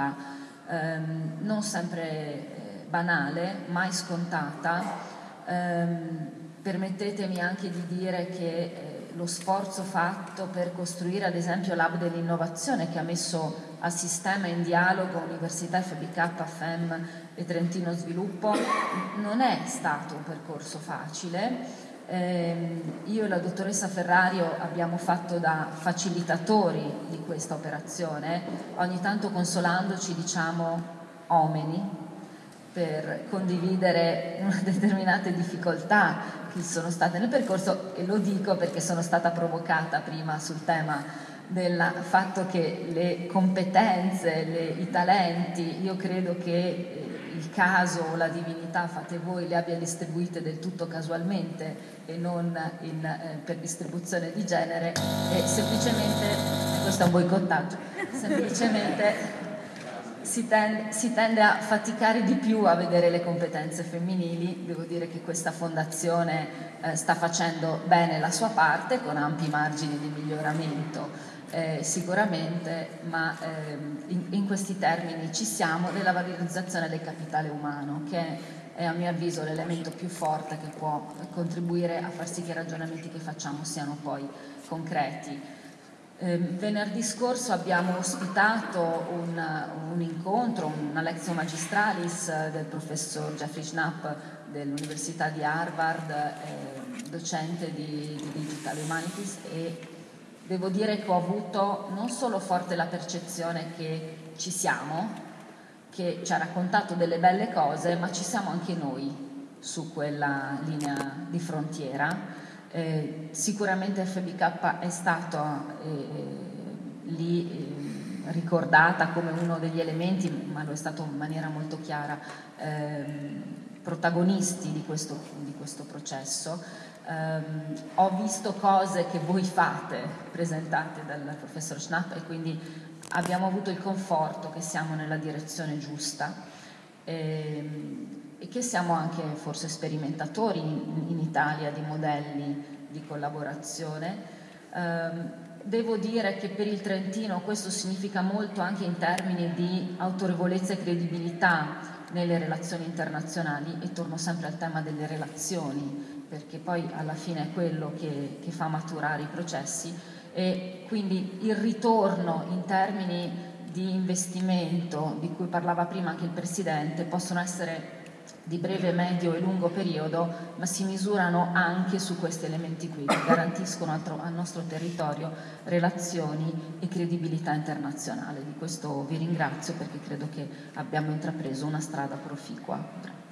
prospettiva ehm, non sempre eh, banale, mai scontata. Ehm, permettetemi anche di dire che eh, lo sforzo fatto per costruire ad esempio l'hub dell'innovazione che ha messo a sistema in dialogo Università FBK, FEM e Trentino Sviluppo non è stato un percorso facile. Eh, io e la dottoressa Ferrario abbiamo fatto da facilitatori di questa operazione, ogni tanto consolandoci diciamo omeni per condividere determinate difficoltà che sono state nel percorso e lo dico perché sono stata provocata prima sul tema del fatto che le competenze, le, i talenti, io credo che eh, il caso o la divinità fate voi le abbia distribuite del tutto casualmente e non in, eh, per distribuzione di genere e semplicemente, questo è un boicottaggio, semplicemente si tende, si tende, a faticare di più a vedere le competenze femminili, devo dire che questa fondazione eh, sta facendo bene la sua parte con ampi margini di miglioramento eh, sicuramente, ma ehm, in, in, questi termini ci siamo nella valorizzazione del capitale umano, che è a mio avviso l'elemento più forte che può contribuire a far sì che i ragionamenti che facciamo siano poi concreti. Eh, venerdì scorso abbiamo ospitato un, un incontro, una lezione magistralis del professor Jeffrey Schnapp dell'Università di Harvard, eh, docente di, di Digital Humanities e devo dire che ho avuto non solo forte la percezione che ci siamo, che ci ha raccontato delle belle cose, ma ci siamo anche noi su quella linea di frontiera. Eh, sicuramente FBK è stato eh, lì eh, ricordata come uno degli elementi, ma lo è stato in maniera molto chiara, ehm, protagonisti di questo, di questo processo. Um, ho visto cose che voi fate presentate dal professor Schnapp e quindi abbiamo avuto il conforto che siamo nella direzione giusta e, ehm, che siamo anche forse sperimentatori in, in Italia di modelli di collaborazione. Um, devo dire che per il Trentino questo significa molto anche in termini di autorevolezza e credibilità nelle relazioni internazionali e torno sempre al tema delle relazioni perché poi alla fine è quello che, che fa maturare i processi e quindi il ritorno in termini di investimento di cui parlava prima anche il Presidente possono essere di breve, medio e lungo periodo, ma si misurano anche su questi elementi qui che garantiscono al, nostro territorio relazioni e credibilità internazionale. Di questo vi ringrazio perché credo che abbiamo intrapreso una strada proficua.